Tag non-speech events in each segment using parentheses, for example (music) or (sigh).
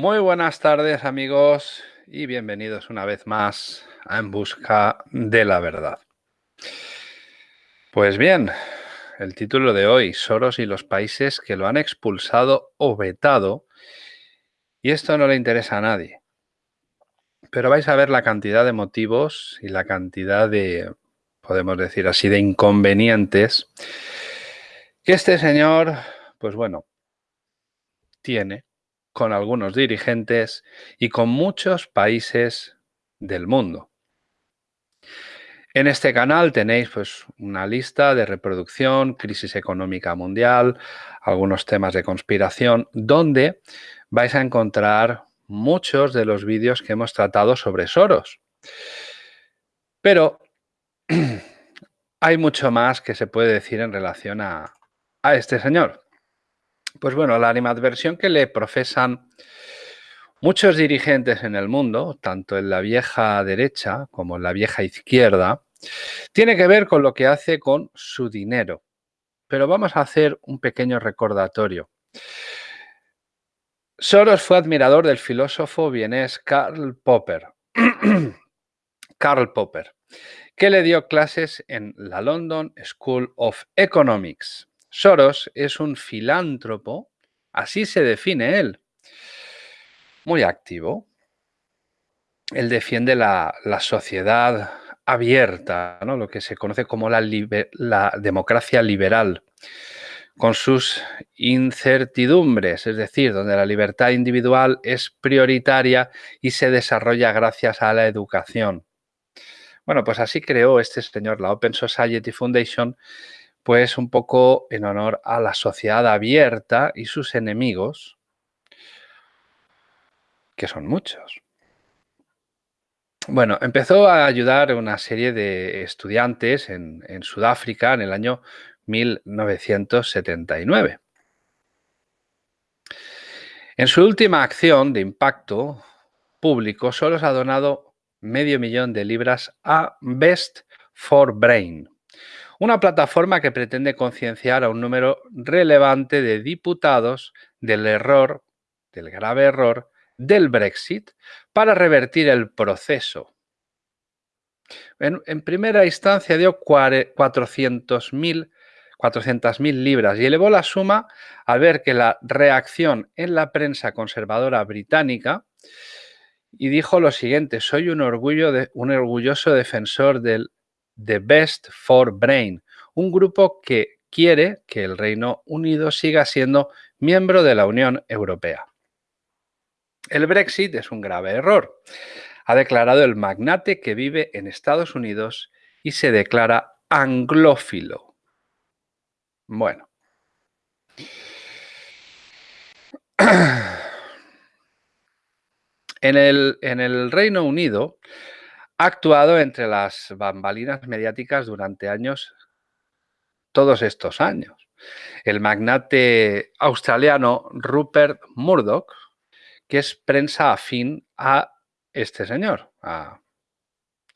Muy buenas tardes amigos y bienvenidos una vez más a En Busca de la Verdad. Pues bien, el título de hoy, Soros y los países que lo han expulsado o vetado, y esto no le interesa a nadie. Pero vais a ver la cantidad de motivos y la cantidad de, podemos decir así, de inconvenientes que este señor, pues bueno, tiene con algunos dirigentes y con muchos países del mundo. En este canal tenéis pues, una lista de reproducción, crisis económica mundial, algunos temas de conspiración, donde vais a encontrar muchos de los vídeos que hemos tratado sobre Soros. Pero (clears throat) hay mucho más que se puede decir en relación a, a este señor. Pues bueno, la animadversión que le profesan muchos dirigentes en el mundo, tanto en la vieja derecha como en la vieja izquierda, tiene que ver con lo que hace con su dinero. Pero vamos a hacer un pequeño recordatorio. Soros fue admirador del filósofo vienés Karl Popper. (clears throat) Karl Popper, que le dio clases en la London School of Economics. Soros es un filántropo, así se define él, muy activo. Él defiende la, sociedad abierta, ¿no? lo que se conoce como la, la democracia liberal, con sus incertidumbres, es decir, donde la libertad individual es prioritaria y se desarrolla gracias a la educación. Bueno, pues así creó este señor la Open Society Foundation, pues un poco en honor a la sociedad abierta y sus enemigos, que son muchos. Bueno, empezó a ayudar a una serie de estudiantes en, en Sudáfrica en el año 1979. En su última acción de impacto público, solo se ha donado medio millón de libras a Best for Brain, una plataforma que pretende concienciar a un número relevante de diputados del error, del grave error, del Brexit para revertir el proceso. En, primera instancia dio 400.000 400 libras y elevó la suma al ver que la reacción en la prensa conservadora británica y dijo lo siguiente, soy un, orgullo un orgulloso defensor del The Best for Brain, un grupo que quiere que el Reino Unido siga siendo miembro de la Unión Europea. El Brexit es un grave error, ha declarado el magnate que vive en Estados Unidos y se declara anglófilo. Bueno. (clears throat) En el, en el Reino Unido, ha actuado entre las bambalinas mediáticas durante años, todos estos años. El magnate australiano Rupert Murdoch, que es prensa afín a este señor, a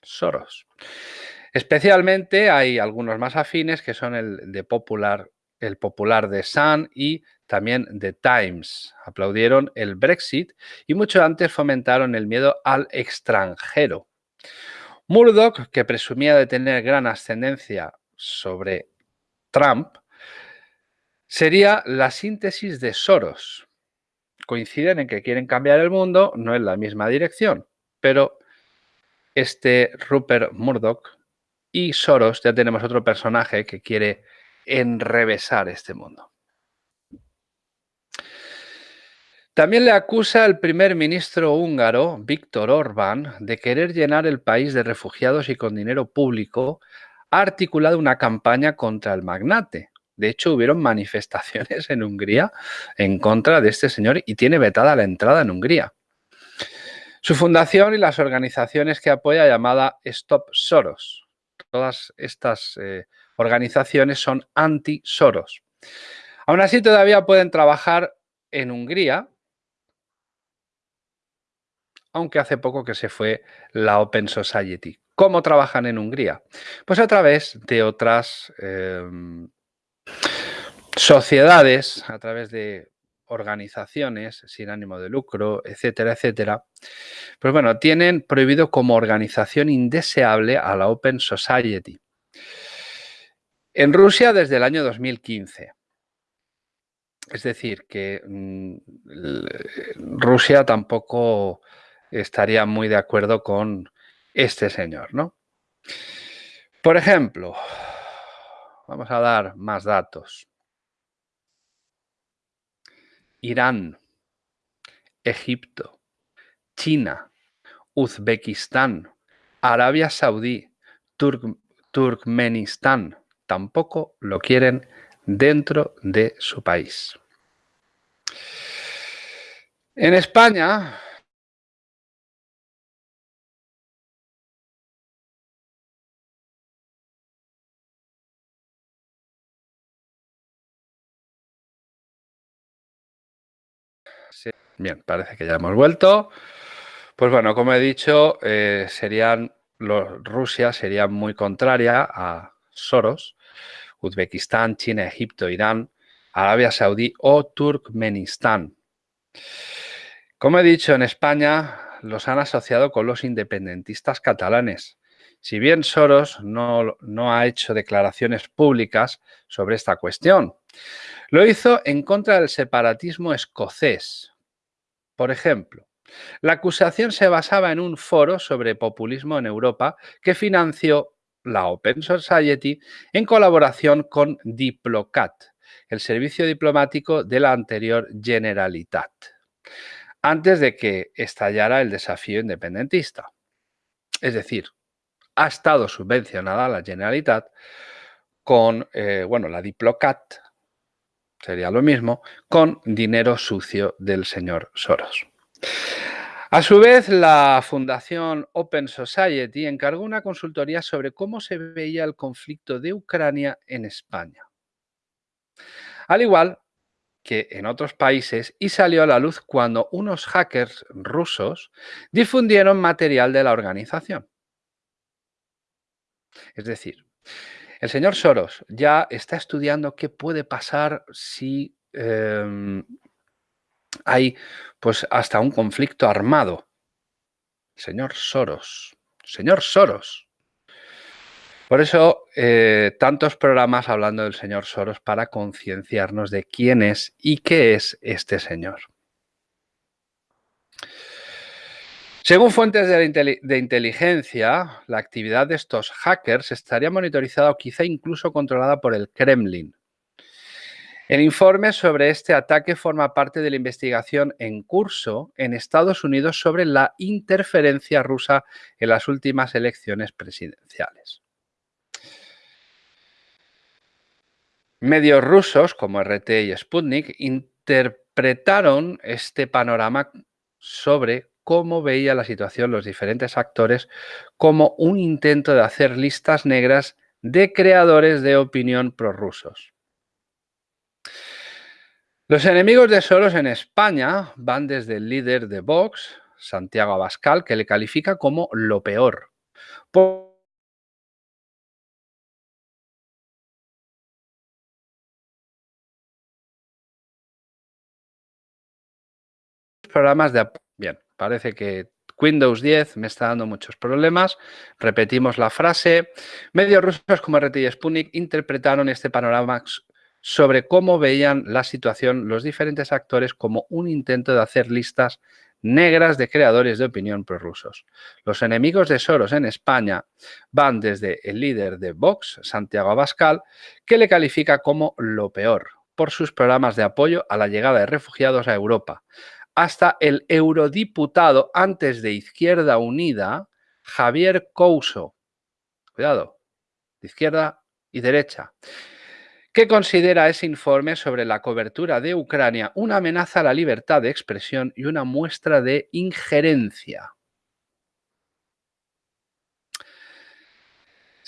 Soros. Especialmente hay algunos más afines que son el de Popular, el popular de Sun y también de Times. Aplaudieron el Brexit y mucho antes fomentaron el miedo al extranjero. Murdoch, que presumía de tener gran ascendencia sobre Trump, sería la síntesis de Soros. Coinciden en que quieren cambiar el mundo, no en la misma dirección, pero este Rupert Murdoch y Soros ya tenemos otro personaje que quiere enrevesar este mundo. También le acusa el primer ministro húngaro, Víctor Orbán, de querer llenar el país de refugiados y con dinero público ha articulado una campaña contra el magnate. De hecho, hubieron (laughs) manifestaciones en Hungría en contra de este señor y tiene vetada la entrada en Hungría. Su fundación y las organizaciones que apoya llamada Stop Soros. Todas estas eh, organizaciones son anti-Soros. Aún así, todavía pueden trabajar en Hungría aunque hace poco que se fue la Open Society. ¿Cómo trabajan en Hungría? Pues a través de otras em, sociedades, a través de organizaciones sin ánimo de lucro, etcétera, etcétera, pues bueno, tienen prohibido como organización indeseable a la Open Society. En Rusia desde el año 2015. Es decir, que mm, Rusia tampoco estaría muy de acuerdo con este señor, ¿no? Por ejemplo, vamos a dar más datos. Irán, Egipto, China, Uzbekistán, Arabia Saudí, Turkmenistán, tampoco lo quieren dentro de su país. En España, Bien, parece que ya hemos vuelto. Pues bueno, como he dicho, eh, serían Rusia sería muy contraria a Soros, Uzbekistán, China, Egipto, Irán, Arabia Saudí o Turkmenistán. Como he dicho, en España los han asociado con los independentistas catalanes. Si bien Soros no, no ha hecho declaraciones públicas sobre esta cuestión, lo hizo en contra del separatismo escocés, por ejemplo, la acusación se basaba en un foro sobre populismo en Europa que financió la Open Society en colaboración con Diplocat, el servicio diplomático de la anterior Generalitat, antes de que estallara el desafío independentista. Es decir, ha estado subvencionada la Generalitat con, eh, bueno, la Diplocat, sería lo mismo, con dinero sucio del señor Soros. A su vez, la Fundación Open Society encargó una consultoría sobre cómo se veía el conflicto de Ucrania en España. Al igual que en otros países, y salió a la luz cuando unos hackers rusos difundieron material de la organización. Es decir, el señor Soros ya está estudiando qué puede pasar si em, hay pues hasta un conflicto armado. Señor Soros, señor Soros. Por eso, eh, tantos programas hablando del señor Soros para concienciarnos de quién es y qué es este señor. Según fuentes de, inteligencia, la actividad de estos hackers estaría monitorizada o quizá incluso controlada por el Kremlin. El informe sobre este ataque forma parte de la investigación en curso en Estados Unidos sobre la interferencia rusa en las últimas elecciones presidenciales. Medios rusos como RT y Sputnik interpretaron este panorama sobre cómo veía la situación los diferentes actores como un intento de hacer listas negras de creadores de opinión prorrusos. Los enemigos de Soros en España van desde el líder de Vox, Santiago Abascal, que le califica como lo peor. programas de... Parece que Windows 10 me está dando muchos problemas. Repetimos la frase. Medios rusos como RT y Sputnik interpretaron este panorama sobre cómo veían la situación los diferentes actores como un intento de hacer listas negras de creadores de opinión prorrusos. Los enemigos de Soros en España van desde el líder de Vox, Santiago Abascal, que le califica como lo peor por sus programas de apoyo a la llegada de refugiados a Europa, hasta el eurodiputado antes de Izquierda Unida, Javier Couso. Cuidado, de izquierda y derecha. que considera ese informe sobre la cobertura de Ucrania una amenaza a la libertad de expresión y una muestra de injerencia.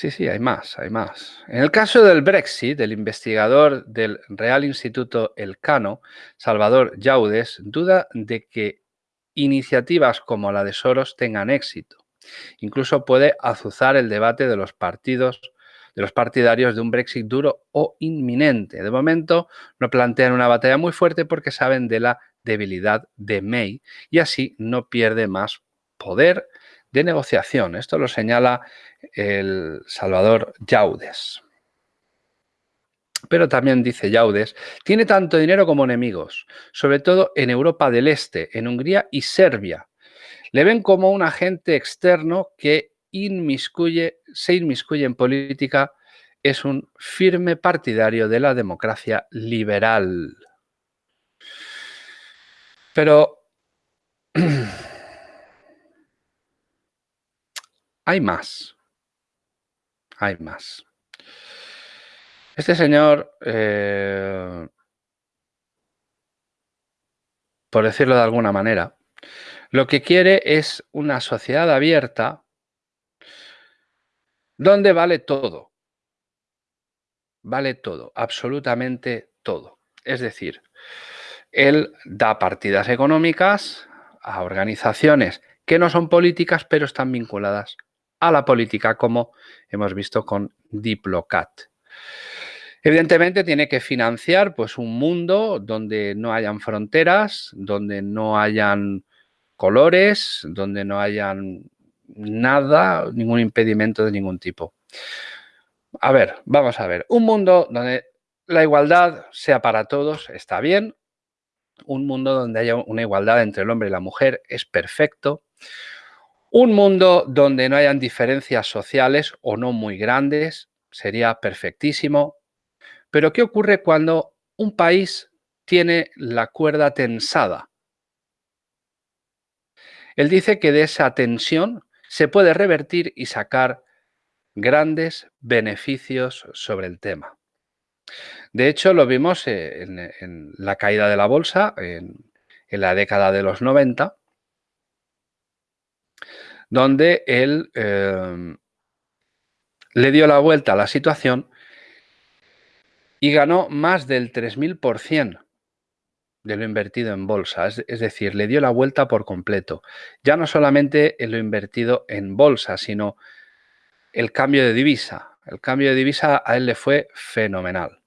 Sí, sí, hay más, hay más. En el caso del Brexit, el investigador del Real Instituto Elcano, Salvador Yaudes, duda de que iniciativas como la de Soros tengan éxito. Incluso puede azuzar el debate de los partidos de los partidarios de un Brexit duro o inminente. De momento no plantean una batalla muy fuerte porque saben de la debilidad de May y así no pierde más poder de negociación. Esto lo señala el Salvador Yaudes. Pero también dice Yaudes, tiene tanto dinero como enemigos, sobre todo en Europa del Este, en Hungría y Serbia. Le ven como un agente externo que inmiscuye, se inmiscuye en política, es un firme partidario de la democracia liberal. Pero (clears throat) hay más. Hay más. Este señor, eh, por decirlo de alguna manera, lo que quiere es una sociedad abierta donde vale todo. Vale todo, absolutamente todo. Es decir, él da partidas económicas a organizaciones que no son políticas, pero están vinculadas a la política, como hemos visto con Diplocat. Evidentemente tiene que financiar pues, un mundo donde no hayan fronteras, donde no hayan colores, donde no hayan nada, ningún impedimento de ningún tipo. A ver, vamos a ver. Un mundo donde la igualdad sea para todos está bien. Un mundo donde haya una igualdad entre el hombre y la mujer es perfecto. Un mundo donde no hayan diferencias sociales o no muy grandes sería perfectísimo. Pero ¿qué ocurre cuando un país tiene la cuerda tensada? Él dice que de esa tensión se puede revertir y sacar grandes beneficios sobre el tema. De hecho, lo vimos en, la caída de la bolsa en, la década de los 90, donde él eh, le dio la vuelta a la situación y ganó más del 3.000% de lo invertido en bolsa. Es, es, decir, le dio la vuelta por completo. Ya no solamente en lo invertido en bolsa, sino el cambio de divisa. El cambio de divisa a él le fue fenomenal.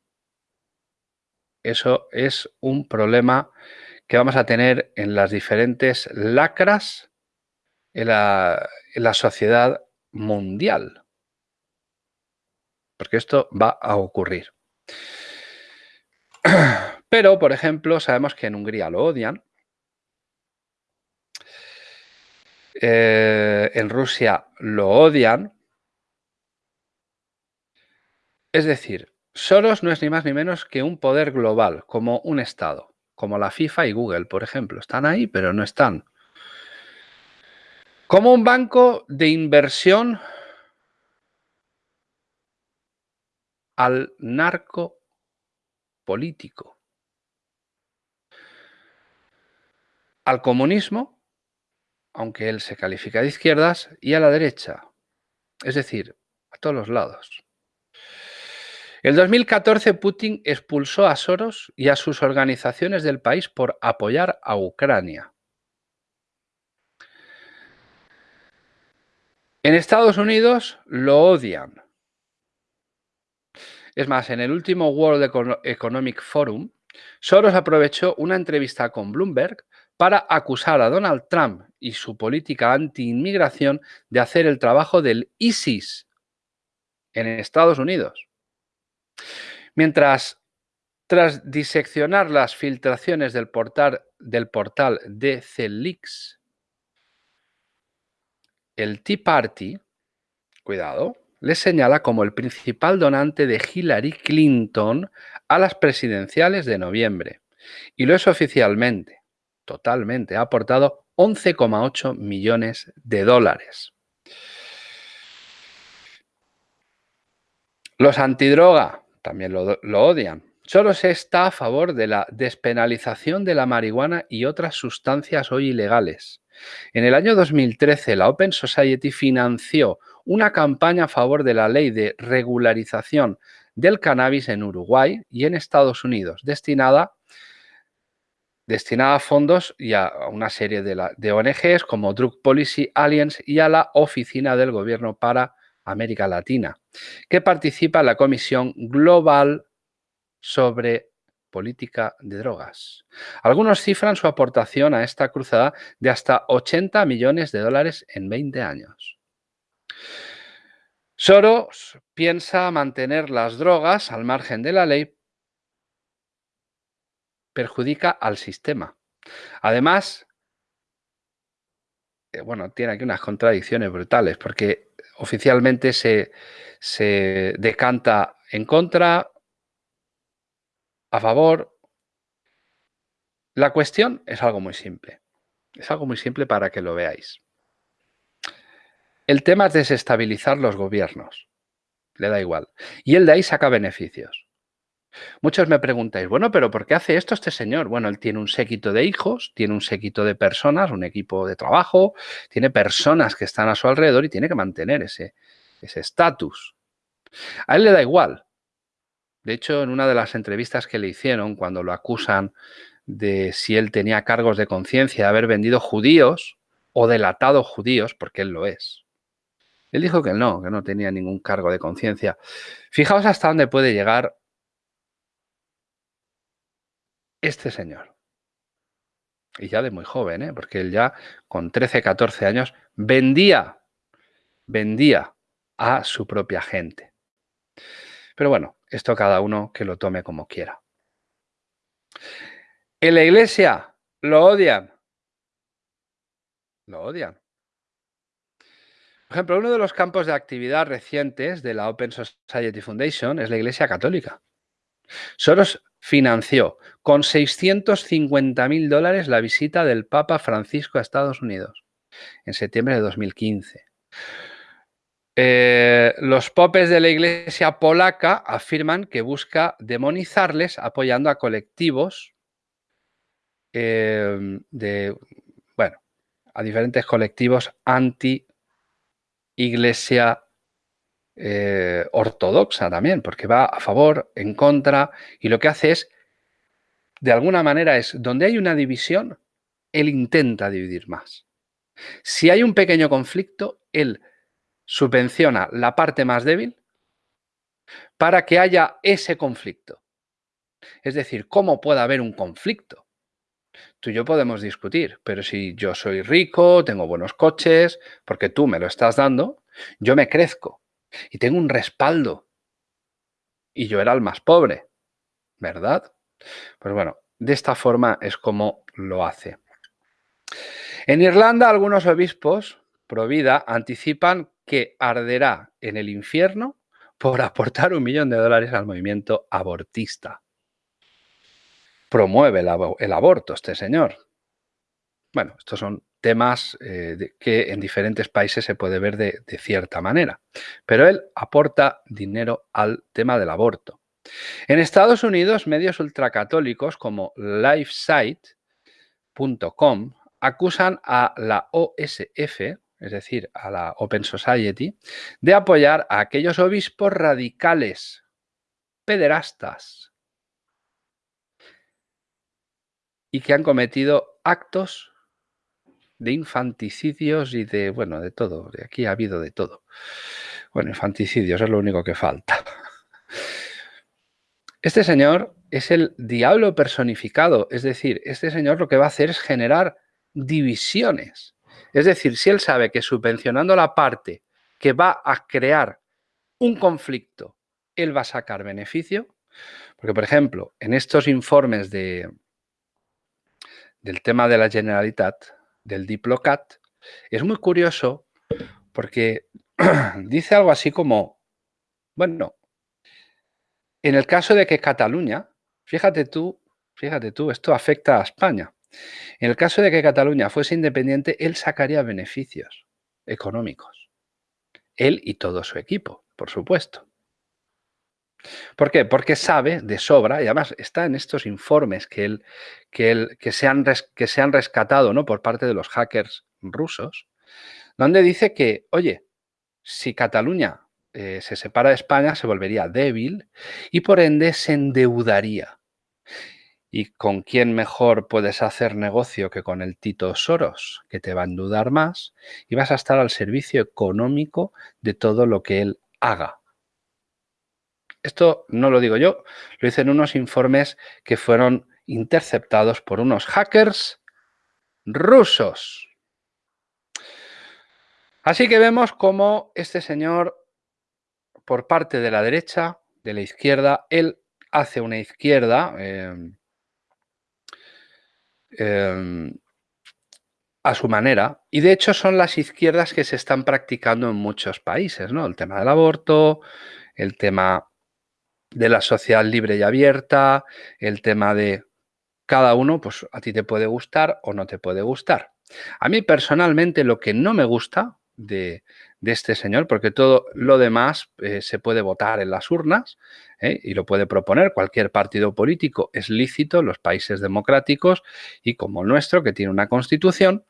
Eso es un problema que vamos a tener en las diferentes lacras en la, sociedad mundial. Porque esto va a ocurrir. (clears throat) Pero, por ejemplo, sabemos que en Hungría lo odian. Eh, en Rusia lo odian. Es decir, Soros no es ni más ni menos que un poder global, como un Estado, como la FIFA y Google, por ejemplo. Están ahí, pero no están. Como un banco de inversión al narco político. Al comunismo, aunque él se califica de izquierdas, y a la derecha, es decir, a todos los lados. En 2014 Putin expulsó a Soros y a sus organizaciones del país por apoyar a Ucrania. En Estados Unidos lo odian es más, en el último World Economic Forum, Soros aprovechó una entrevista con Bloomberg para acusar a Donald Trump y su política anti-inmigración de hacer el trabajo del ISIS en Estados Unidos. Mientras, tras diseccionar las filtraciones del portal, del portal el Tea Party, cuidado, le señala como el principal donante de Hillary Clinton a las presidenciales de noviembre. Y lo es oficialmente, totalmente. Ha aportado 11,8 millones de dólares. Los antidroga también lo, lo odian. Solo se está a favor de la despenalización de la marihuana y otras sustancias hoy ilegales. En el año 2013, la Open Society financió una campaña a favor de la ley de regularización del cannabis en Uruguay y en Estados Unidos, destinada, a fondos y a una serie de, de ONGs como Drug Policy Alliance y a la Oficina del Gobierno para América Latina, que participa en la Comisión Global sobre Política de Drogas. Algunos cifran su aportación a esta cruzada de hasta 80 millones de dólares en 20 años. Soros piensa mantener las drogas al margen de la ley, perjudica al sistema. Además, eh, bueno, tiene aquí unas contradicciones brutales, porque oficialmente se, se decanta en contra, a favor. La cuestión es algo muy simple. Es algo muy simple para que lo veáis. El tema es desestabilizar los gobiernos. Le da igual. Y él de ahí saca beneficios. Muchos me preguntáis, bueno, pero ¿por qué hace esto este señor? Bueno, él tiene un séquito de hijos, tiene un séquito de personas, un equipo de trabajo, tiene personas que están a su alrededor y tiene que mantener ese estatus. a él le da igual. De hecho, en una de las entrevistas que le hicieron, cuando lo acusan de si él tenía cargos de conciencia de haber vendido judíos o delatado judíos, porque él lo es, él dijo que no, que no tenía ningún cargo de conciencia. Fijaos hasta dónde puede llegar este señor. Y ya de muy joven, ¿eh? porque él ya con 13, 14 años vendía, vendía a su propia gente. Pero bueno, esto cada uno que lo tome como quiera. En la iglesia lo odian. Lo odian. Por ejemplo, uno de los campos de actividad recientes de la Open Society Foundation es la Iglesia Católica. Soros financió con 650 mil dólares la visita del Papa Francisco a Estados Unidos en septiembre de 2015. Eh, los popes de la iglesia polaca afirman que busca demonizarles apoyando a colectivos eh, de, bueno, a diferentes colectivos anti iglesia eh, ortodoxa también, porque va a favor, en contra, y lo que hace es, de alguna manera es, donde hay una división, él intenta dividir más. Si hay un pequeño conflicto, él subvenciona la parte más débil para que haya ese conflicto. Es decir, ¿cómo puede haber un conflicto? Tú y yo podemos discutir, pero si yo soy rico, tengo buenos coches, porque tú me lo estás dando, yo me crezco y tengo un respaldo. Y yo era el más pobre, ¿verdad? Pues bueno, de esta forma es como lo hace. En Irlanda, algunos obispos pro vida anticipan que arderá en el infierno por (laughs) aportar un millón de dólares al movimiento abortista promueve el, aborto este señor. Bueno, estos son temas eh, que en diferentes países se puede ver de, cierta manera, pero él aporta dinero al tema del aborto. En Estados Unidos, medios ultracatólicos como LifeSite.com acusan a la OSF, es decir, a la Open Society, de apoyar a aquellos obispos radicales, pederastas, y que han cometido actos de infanticidios y de, bueno, de todo. De aquí ha habido de todo. Bueno, infanticidios es lo único que falta. Este señor es el diablo personificado, es decir, este señor lo que va a hacer es generar divisiones. Es decir, si él sabe que subvencionando la parte que va a crear un conflicto, él va a sacar beneficio, porque por ejemplo, en estos informes de, del tema de la Generalitat, del Diplocat, es muy curioso porque (clears throat) dice algo así como, bueno, en el caso de que Cataluña, fíjate tú, fíjate tú, esto afecta a España. En el caso de que Cataluña fuese independiente, él sacaría beneficios económicos. Él y todo su equipo, por supuesto. ¿Por qué? Porque sabe de sobra, y además está en estos informes que, se, han que se han rescatado ¿no? por parte de los hackers rusos, donde dice que, oye, si Cataluña eh, se separa de España, se volvería débil y por ende se endeudaría. ¿Y con quién mejor puedes hacer negocio que con el Tito Soros, que te va a endudar más y vas a estar al servicio económico de todo lo que él haga? Esto no lo digo yo, lo dicen unos informes que fueron interceptados por unos hackers rusos. Así que vemos cómo este señor, por parte de la derecha, de la izquierda, él hace una izquierda em, em, a su manera. Y de hecho son las izquierdas que se están practicando en muchos países, ¿no? El tema del aborto, el tema de la sociedad libre y abierta, el tema de cada uno, pues a ti te puede gustar o no te puede gustar. A mí personalmente lo que no me gusta de, este señor, porque todo lo demás eh, se puede votar en las urnas ¿eh? y lo puede proponer cualquier partido político, es lícito los países democráticos y como el nuestro, que tiene una constitución,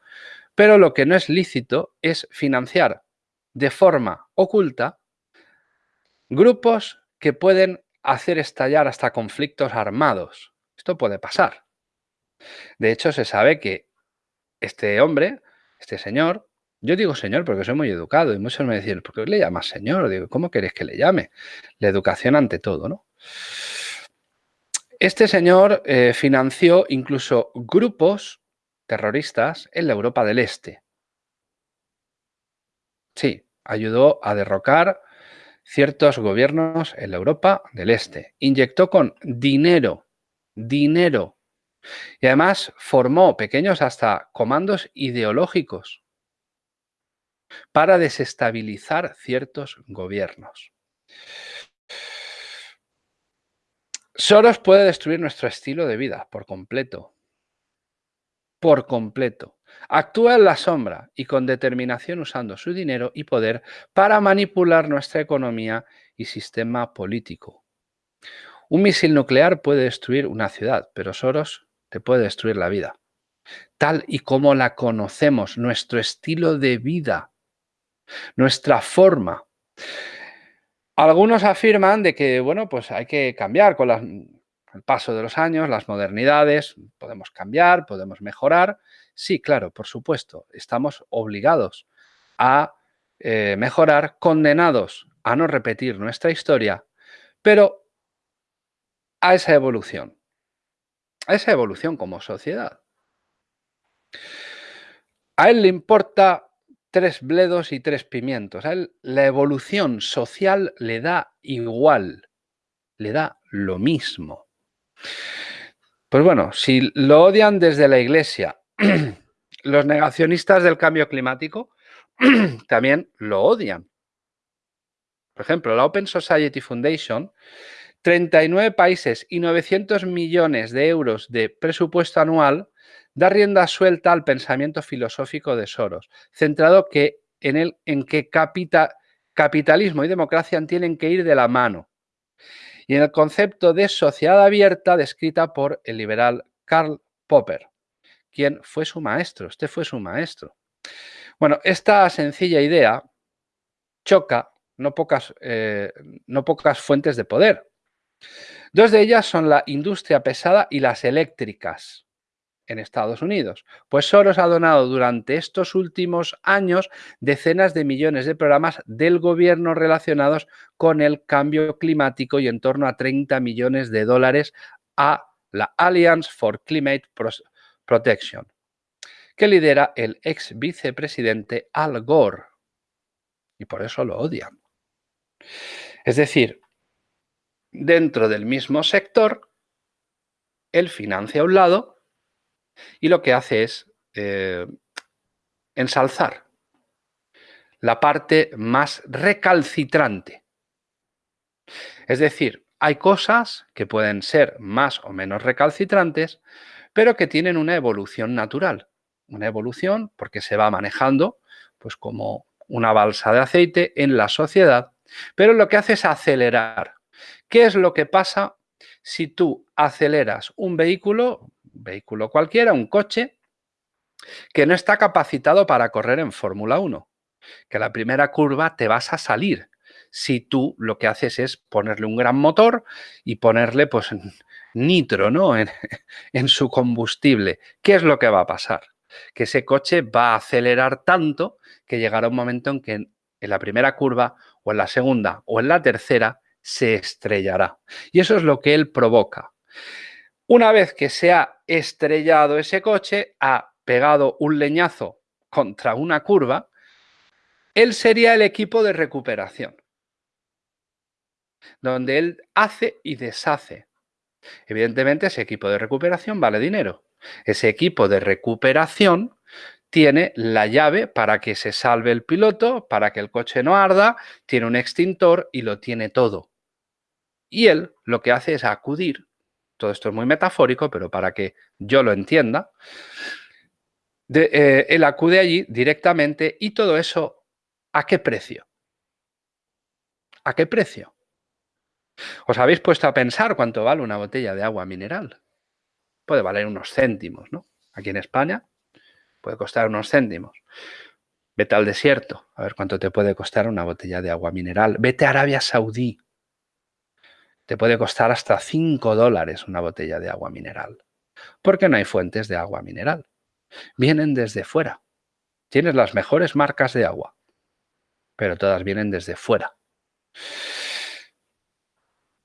pero lo que no es lícito es financiar de forma oculta grupos que pueden hacer estallar hasta conflictos armados. Esto puede pasar. De hecho, se sabe que este hombre, este señor, yo digo señor porque soy muy educado y muchos me dicen, ¿por qué le llamas señor? Digo, ¿cómo queréis que le llame? La educación ante todo, ¿no? Este señor eh, financió incluso grupos terroristas en la Europa del Este. Sí, ayudó a derrocar ciertos gobiernos en la Europa del Este. Inyectó con dinero, dinero. Y además formó pequeños hasta comandos ideológicos para desestabilizar ciertos gobiernos. Soros puede destruir nuestro estilo de vida por completo. Por completo. Actúa en la sombra y con determinación usando su dinero y poder para manipular nuestra economía y sistema político. Un misil nuclear puede destruir una ciudad, pero Soros te puede destruir la vida. Tal y como la conocemos, nuestro estilo de vida nuestra forma. Algunos afirman de que, bueno, pues hay que cambiar con el paso de los años, las modernidades, podemos cambiar, podemos mejorar. Sí, claro, por supuesto, estamos obligados a eh, mejorar, condenados a no repetir nuestra historia, pero a esa evolución, a esa evolución como sociedad. A él le importa tres bledos y tres pimientos. A la evolución social le da igual, le da lo mismo. Pues bueno, si lo odian desde la iglesia, (clears throat) los negacionistas del cambio climático (clears throat) también lo odian. Por ejemplo, la Open Society Foundation, 39 países y 900 millones de euros de presupuesto anual da rienda suelta al pensamiento filosófico de Soros, centrado en, el, en que capitalismo y democracia tienen que ir de la mano. Y en el concepto de sociedad abierta descrita por el liberal Karl Popper, quien fue su maestro, este fue su maestro. Bueno, esta sencilla idea choca no pocas, eh, no pocas fuentes de poder. Dos de ellas son la industria pesada y las eléctricas en Estados Unidos. Pues Soros ha donado durante estos últimos años decenas de millones de programas del gobierno relacionados con el cambio climático y en torno a 30 millones de dólares a la Alliance for Climate Protection, que lidera el ex vicepresidente Al Gore. Y por eso lo odian. Es decir, dentro del mismo sector, él financia a un lado y lo que hace es eh, ensalzar la parte más recalcitrante. Es decir, hay cosas que pueden ser más o menos recalcitrantes, pero que tienen una evolución natural. Una evolución porque se va manejando pues como una balsa de aceite en la sociedad, pero lo que hace es acelerar. ¿Qué es lo que pasa si tú aceleras un vehículo vehículo cualquiera, un coche, que no está capacitado para correr en Fórmula 1. Que la primera curva te vas a salir si tú lo que haces es ponerle un gran motor y ponerle pues nitro ¿no? en, (laughs) en su combustible, ¿qué es lo que va a pasar? Que ese coche va a acelerar tanto que llegará un momento en que en la primera curva o en la segunda o en la tercera se estrellará. Y eso es lo que él provoca. Una vez que se ha estrellado ese coche, ha pegado un leñazo contra una curva, él sería el equipo de recuperación, donde él hace y deshace. Evidentemente, ese equipo de recuperación vale dinero. Ese equipo de recuperación tiene la llave para que se salve el piloto, para que el coche no arda, tiene un extintor y lo tiene todo. Y él lo que hace es acudir todo esto es muy metafórico, pero para que yo lo entienda, eh, él acude allí directamente y todo eso, ¿a qué precio? ¿A qué precio? ¿Os habéis puesto a pensar cuánto vale una botella de agua mineral? Puede valer unos céntimos, ¿no? Aquí en España puede costar unos céntimos. Vete al desierto, a ver cuánto te puede costar una botella de agua mineral. Vete a Arabia Saudí, te puede costar hasta 5 dólares una botella de agua mineral. Porque no hay fuentes de agua mineral. Vienen desde fuera. Tienes las mejores marcas de agua, pero todas vienen desde fuera.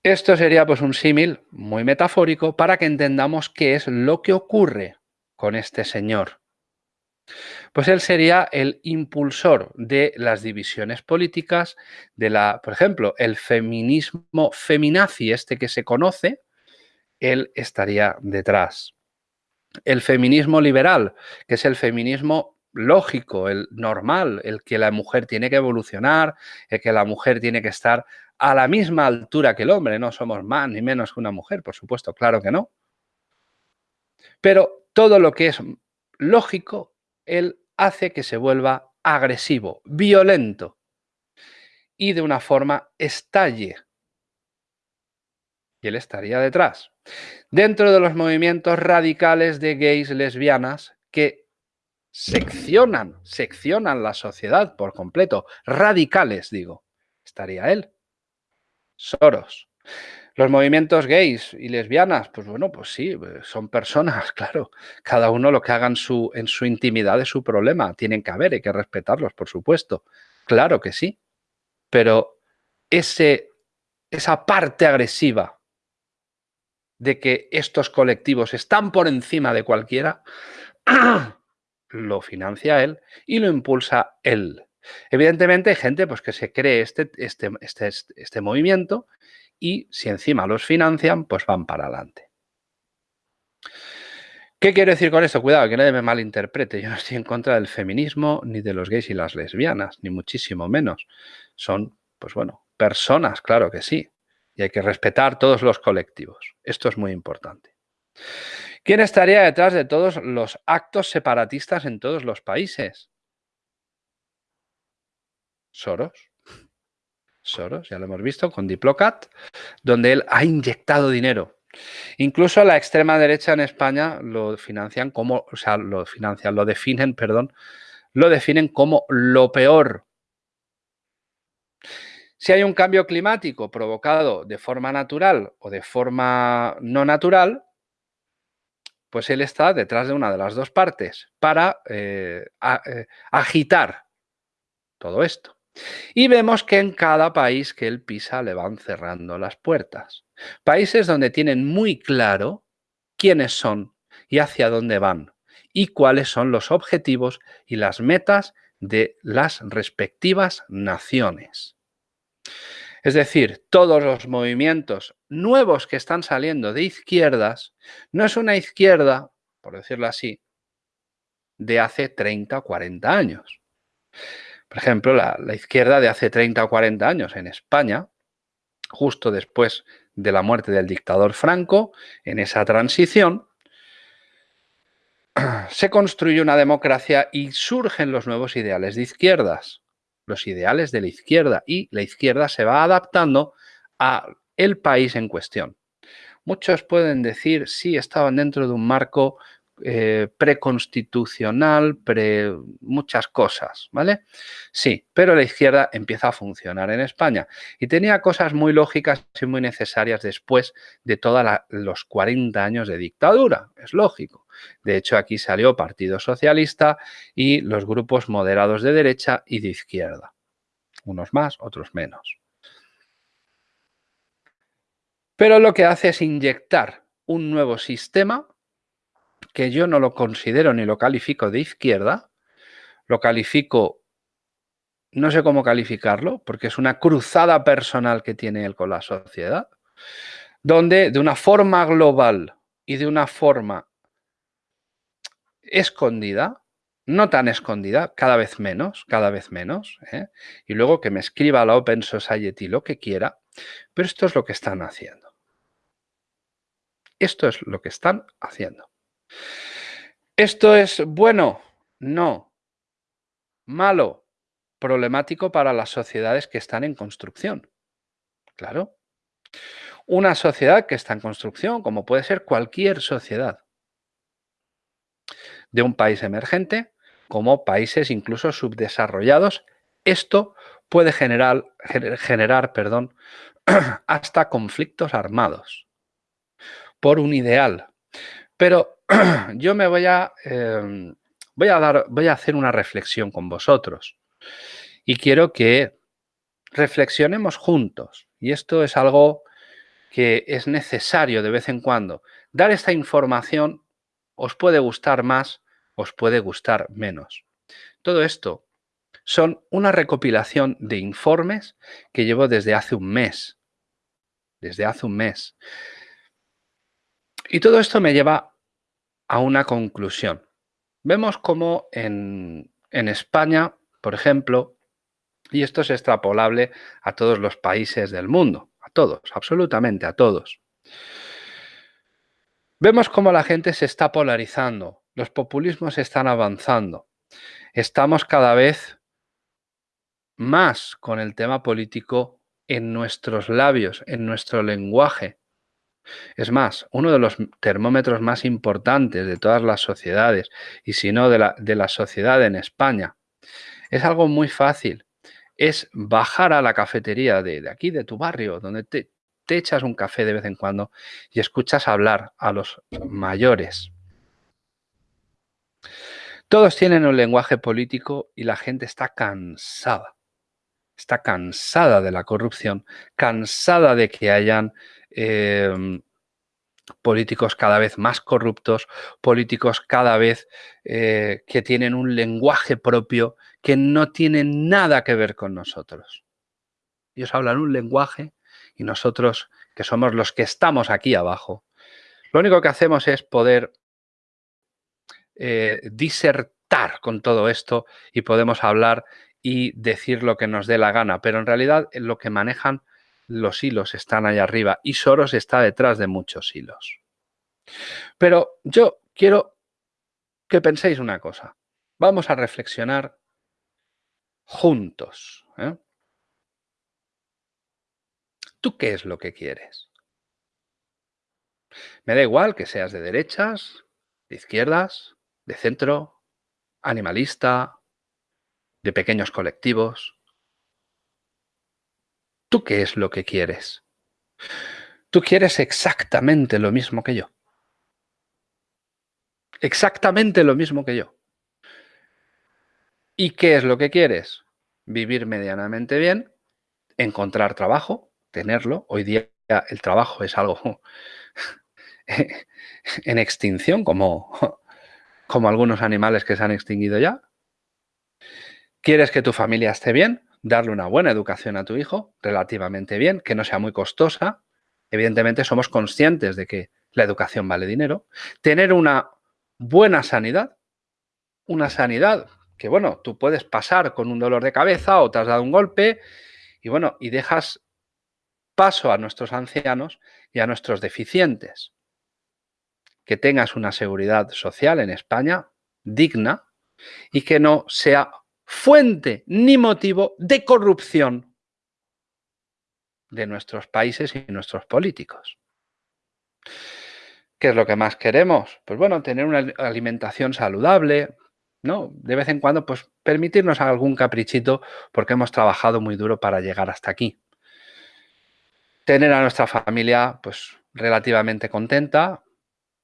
Esto sería pues un símil muy metafórico para que entendamos qué es lo que ocurre con este señor pues él sería el impulsor de las divisiones políticas, de la, por ejemplo, el feminismo feminazi, este que se conoce, él estaría detrás. El feminismo liberal, que es el feminismo lógico, el normal, el que la mujer tiene que evolucionar, el que la mujer tiene que estar a la misma altura que el hombre, no somos más ni menos que una mujer, por supuesto, claro que no. Pero todo lo que es lógico él hace que se vuelva agresivo, violento y de una forma estalle. Y él estaría detrás. Dentro de los movimientos radicales de gays lesbianas que seccionan, seccionan la sociedad por completo, radicales digo, estaría él. Soros. Los movimientos gays y lesbianas, pues bueno, pues sí, pues son personas, (laughs) claro. Cada uno lo que haga en su, en su intimidad es su problema. Tienen que haber, hay que respetarlos, por supuesto. Claro que sí. Pero ese, esa parte agresiva de que estos colectivos están por encima de cualquiera, (clears throat) lo financia él y lo impulsa él. Evidentemente hay gente pues, que se cree este, este, este, este movimiento y si encima los financian, pues van para adelante. ¿Qué quiero decir con esto? Cuidado, que nadie me malinterprete. Yo no estoy en contra del feminismo, ni de los gays y las lesbianas, ni muchísimo menos. Son, pues bueno, personas, claro que sí. Y hay que respetar todos los colectivos. Esto es muy importante. ¿Quién estaría detrás de todos los actos separatistas en todos los países? Soros. Soros, ya lo hemos visto, con Diplocat, donde él ha inyectado dinero. Incluso la extrema derecha en España lo financian como, o sea, lo financian, lo definen, perdón, lo definen como lo peor. Si hay un cambio climático provocado de forma natural o de forma no natural, pues él está detrás de una de las dos partes para eh, eh, agitar todo esto. Y vemos que en cada país que él pisa le van cerrando las puertas. Países donde tienen muy claro quiénes son y hacia dónde van y cuáles son los objetivos y las metas de las respectivas naciones. Es decir, todos los movimientos nuevos que están saliendo de izquierdas no es una izquierda, por decirlo así, de hace 30 o 40 años. Por ejemplo, la, izquierda de hace 30 o 40 años en España, justo después de la muerte del dictador Franco, en esa transición, (clears throat) se construye una democracia y surgen los nuevos ideales de izquierdas, los ideales de la izquierda, y la izquierda se va adaptando a el país en cuestión. Muchos pueden decir, sí, estaban dentro de un marco eh, preconstitucional, pre muchas cosas, ¿vale? Sí, pero la izquierda empieza a funcionar en España y tenía cosas muy lógicas y muy necesarias después de todos los 40 años de dictadura, es lógico. De hecho, aquí salió Partido Socialista y los grupos moderados de derecha y de izquierda. Unos más, otros menos. Pero lo que hace es inyectar un nuevo sistema que yo no lo considero ni lo califico de izquierda, lo califico, no sé cómo calificarlo, porque es una cruzada personal que tiene él con la sociedad, donde de una forma global y de una forma escondida, no tan escondida, cada vez menos, cada vez menos, ¿eh? y luego que me escriba la Open Society lo que quiera, pero esto es lo que están haciendo. Esto es lo que están haciendo. ¿Esto es bueno? No. Malo. Problemático para las sociedades que están en construcción. Claro. Una sociedad que está en construcción, como puede ser cualquier sociedad, de un país emergente, como países incluso subdesarrollados, esto puede generar, perdón, (clears throat) hasta conflictos armados por un ideal. Pero (clears throat) yo me voy a, em, voy a dar, voy a hacer una reflexión con vosotros y quiero que reflexionemos juntos. Y esto es algo que es necesario de vez en cuando. Dar esta información os puede gustar más, os puede gustar menos. Todo esto son una recopilación de informes que llevo desde hace un mes. Desde hace un mes. Y todo esto me lleva a una conclusión. Vemos cómo en, España, por ejemplo, y esto es extrapolable a todos los países del mundo, a todos, absolutamente a todos. Vemos cómo la gente se está polarizando, los populismos están avanzando. Estamos cada vez más con el tema político en nuestros labios, en nuestro lenguaje. Es más, uno de los termómetros más importantes de todas las sociedades, y si no de la, sociedad en España, es algo muy fácil. Es bajar a la cafetería de, aquí, de tu barrio, donde te echas un café de vez en cuando y escuchas hablar a los mayores. Todos tienen un lenguaje político y la gente está cansada. Está cansada de la corrupción, cansada de que hayan Em, políticos cada vez más corruptos, políticos cada vez eh, que tienen un lenguaje propio que no tiene nada que ver con nosotros. Ellos hablan un lenguaje y nosotros, que somos los que estamos aquí abajo, lo único que hacemos es poder eh, disertar con todo esto y podemos hablar y decir lo que nos dé la gana, pero en realidad lo que manejan los hilos están ahí arriba y Soros está detrás de muchos hilos. Pero yo quiero que penséis una cosa. Vamos a reflexionar juntos. ¿eh? ¿Tú qué es lo que quieres? Me da igual que seas de derechas, de izquierdas, de centro, animalista, de pequeños colectivos. ¿Tú qué es lo que quieres? Tú quieres exactamente lo mismo que yo. Exactamente lo mismo que yo. ¿Y qué es lo que quieres? Vivir medianamente bien, encontrar trabajo, tenerlo. Hoy día el trabajo es algo (laughs) en extinción, como, como algunos animales que se han extinguido ya. ¿Quieres que tu familia esté bien? Darle una buena educación a tu hijo, relativamente bien, que no sea muy costosa. Evidentemente somos conscientes de que la educación vale dinero. Tener una buena sanidad, una sanidad que, bueno, tú puedes pasar con un dolor de cabeza o te has dado un golpe y, bueno, y dejas paso a nuestros ancianos y a nuestros deficientes. Que tengas una seguridad social en España digna y que no sea fuente ni motivo de corrupción de nuestros países y nuestros políticos. ¿Qué es lo que más queremos? Pues bueno, tener una alimentación saludable, ¿no? De vez en cuando, pues permitirnos algún caprichito porque hemos trabajado muy duro para llegar hasta aquí. Tener a nuestra familia, pues relativamente contenta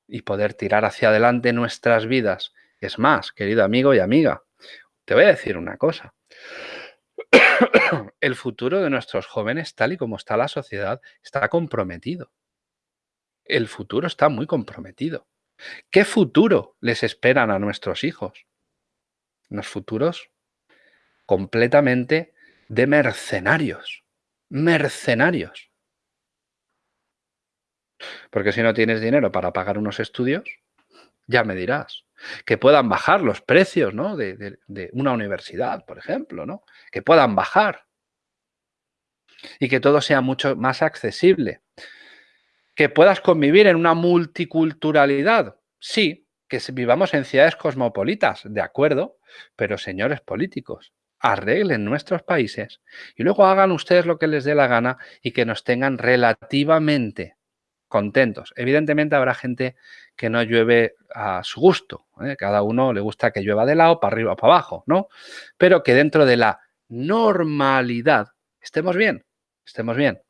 y poder tirar hacia adelante nuestras vidas. Es más, querido amigo y amiga, te voy a decir una cosa. (coughs) El futuro de nuestros jóvenes, tal y como está la sociedad, está comprometido. El futuro está muy comprometido. ¿Qué futuro les esperan a nuestros hijos? Unos futuros completamente de mercenarios. Mercenarios. Porque si no tienes dinero para pagar unos estudios, ya me dirás. Que puedan bajar los precios ¿no? de, de una universidad, por ejemplo, ¿no? Que puedan bajar. Y que todo sea mucho más accesible. Que puedas convivir en una multiculturalidad. Sí, que vivamos en ciudades cosmopolitas, de acuerdo, pero señores políticos, arreglen nuestros países y luego hagan ustedes lo que les dé la gana y que nos tengan relativamente contentos. Evidentemente habrá gente que no llueve a su gusto. ¿eh? Cada uno le gusta que llueva de lado, para arriba o para abajo, ¿no? Pero que dentro de la normalidad estemos bien, estemos bien.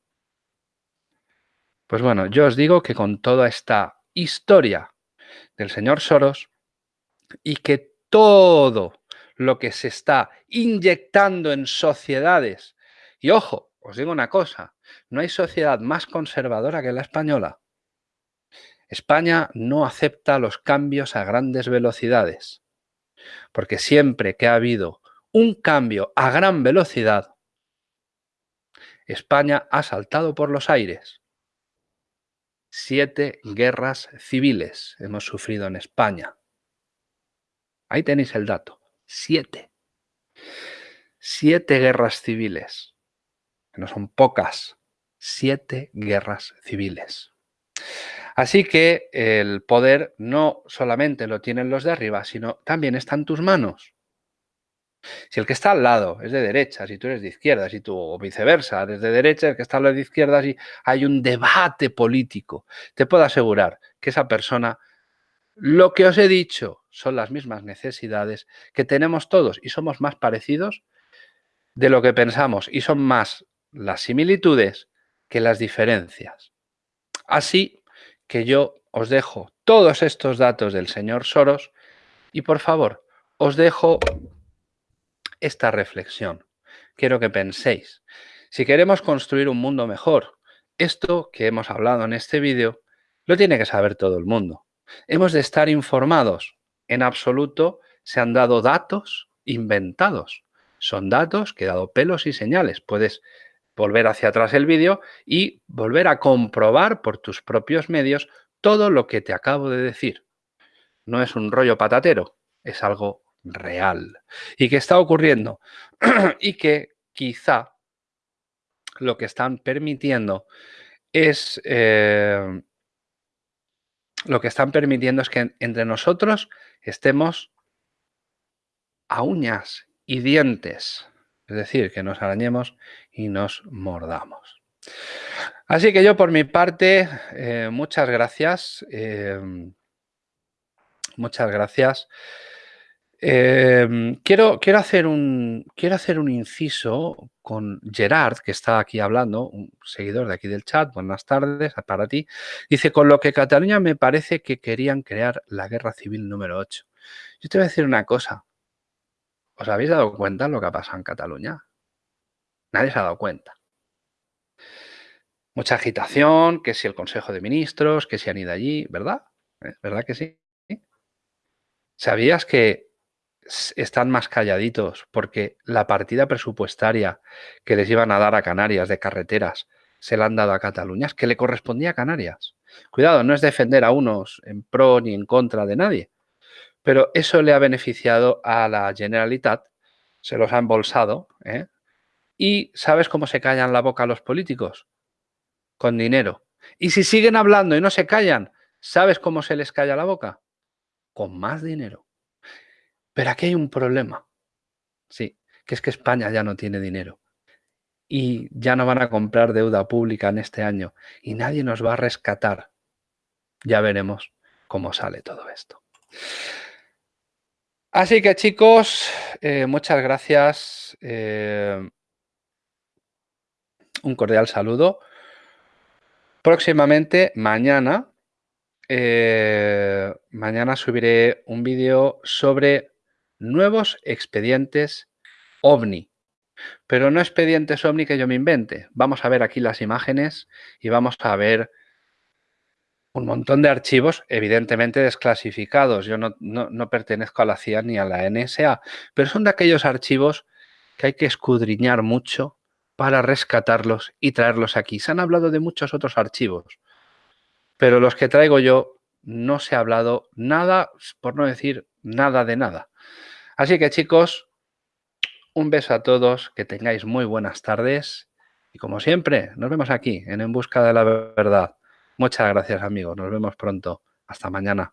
Pues bueno, yo os digo que con toda esta historia del señor Soros y que todo lo que se está inyectando en sociedades, y ojo, os digo una cosa, no hay sociedad más conservadora que la española. España no acepta los cambios a grandes velocidades, porque siempre que ha habido un cambio a gran velocidad, España ha saltado por los aires. Siete guerras civiles hemos sufrido en España. Ahí tenéis el dato. Siete. Siete guerras civiles. No son pocas. Siete guerras civiles. Así que el poder no solamente lo tienen los de arriba, sino también está en tus manos. Si el que está al lado es de derecha, si tú eres de izquierda, si tú o viceversa, eres de derecha, el que está al lado de izquierda, si hay un debate político, te puedo asegurar que esa persona, lo que os he dicho, son las mismas necesidades que tenemos todos y somos más parecidos de lo que pensamos y son más las similitudes que las diferencias. Así que yo os dejo todos estos datos del señor Soros y por favor, os dejo esta reflexión. Quiero que penséis, si queremos construir un mundo mejor, esto que hemos hablado en este vídeo, lo tiene que saber todo el mundo. Hemos de estar informados. En absoluto se han dado datos inventados. Son datos que he dado pelos y señales. Puedes volver hacia atrás el vídeo y volver a comprobar por tus propios medios todo lo que te acabo de decir. No es un rollo patatero, es algo real. Y que está ocurriendo (clears throat) y que quizá lo que están permitiendo es eh, lo que están permitiendo es que entre nosotros estemos a uñas y dientes, es decir, que nos arañemos y nos mordamos. Así que yo por mi parte, eh, muchas gracias. Eh, muchas gracias. Em, quiero, quiero, hacer un, quiero hacer un inciso con Gerard, que está aquí hablando, un seguidor de aquí del chat. Buenas tardes para ti. Dice, con lo que Cataluña me parece que querían crear la guerra civil número 8. Yo te voy a decir una cosa. ¿Os habéis dado cuenta de lo que ha pasado en Cataluña? Nadie se ha dado cuenta. Mucha agitación, que si el Consejo de Ministros, que si han ido allí, ¿verdad? ¿Eh? ¿Verdad que sí? ¿Sabías que están más calladitos porque la partida presupuestaria que les iban a dar a Canarias de carreteras se la han dado a Cataluña, que le correspondía a Canarias. Cuidado, no es defender a unos en pro ni en contra de nadie, pero eso le ha beneficiado a la Generalitat, se los ha embolsado, ¿eh? ¿Y sabes cómo se callan la boca los políticos? Con dinero. Y si siguen hablando y no se callan, ¿sabes cómo se les calla la boca? Con más dinero. Pero aquí hay un problema. Sí, que es que España ya no tiene dinero. Y ya no van a comprar deuda pública en este año. Y nadie nos va a rescatar. ya veremos cómo sale todo esto. Así que chicos, eh, muchas gracias. Eh, un cordial saludo. Próximamente, mañana, eh, mañana subiré un vídeo sobre nuevos expedientes OVNI. Pero no expedientes OVNI que yo me invente. Vamos a ver aquí las imágenes y vamos a ver un montón de archivos evidentemente desclasificados. Yo no, no, pertenezco a la CIA ni a la NSA, pero son de aquellos archivos que hay que escudriñar mucho para rescatarlos y traerlos aquí. Se han hablado de muchos otros archivos, pero los que traigo yo no se ha hablado nada, por no decir nada de nada. Así que chicos, un beso a todos, que tengáis muy buenas tardes y como siempre, nos vemos aquí en En Busca de la Verdad. Muchas gracias amigos, nos vemos pronto. Hasta mañana.